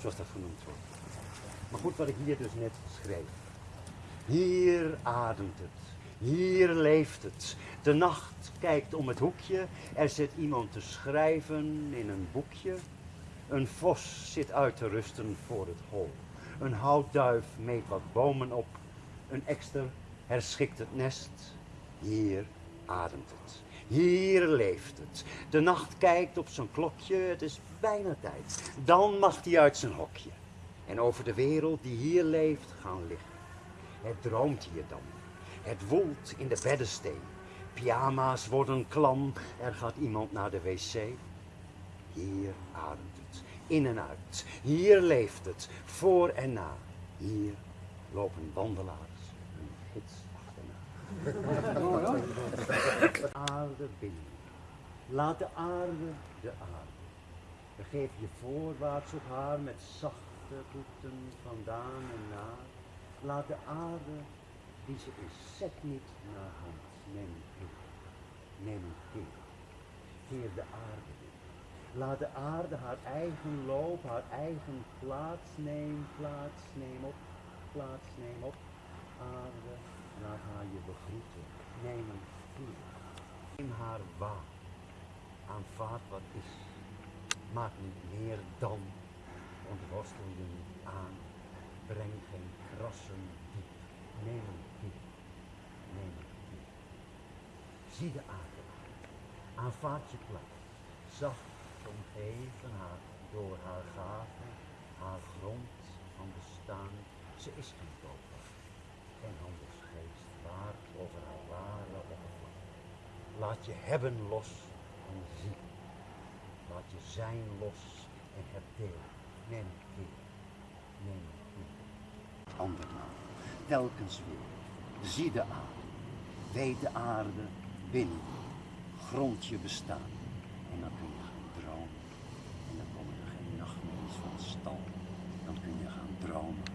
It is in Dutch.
zoals dat genoemd wordt. Maar goed, wat ik hier dus net schreef. Hier ademt het, hier leeft het. De nacht kijkt om het hoekje, er zit iemand te schrijven in een boekje. Een vos zit uit te rusten voor het hol. Een houtduif meet wat bomen op. Een ekster herschikt het nest. Hier ademt het. Hier leeft het. De nacht kijkt op zijn klokje, het is bijna tijd. Dan mag hij uit zijn hokje. En over de wereld die hier leeft gaan liggen. Het droomt hier dan. Het woelt in de beddensteen. Pyjama's worden klam, er gaat iemand naar de wc. Hier ademt het, in en uit. Hier leeft het, voor en na. Hier lopen wandelaars een gids aarde binnen. Laat de aarde de aarde. Begeef je voorwaarts op haar met zachte voeten vandaan en naar. Laat de aarde die ze is, zet niet naar hand. Neem een keer. Neem een keer. Keer de aarde in. Laat de aarde haar eigen loop, haar eigen plaats neem, plaats neem op, plaats neem op. Aarde, laat begroeten. Neem een keer. Neem haar waar. Aanvaard wat is. Maak niet meer dan. Ontworstel je niet aan. Breng geen krassen diep. Neem een keer. Neem een keer. Zie de aarde. Aanvaard je plaats. Zacht omgeven haar door haar gaven, haar grond van bestaan. Ze is geen koper, geen handelsgeest, waard over haar ware oppervlak. Laat je hebben los en zie. Laat je zijn los en heb deel. Neem een keer, neem een keer. Andermaal, telkens weer. Zie de aarde, weet de aarde binnen, grond je bestaan. En dan kun je gaan dromen. En dan komen er geen nachtmerries van stal. Dan kun je gaan dromen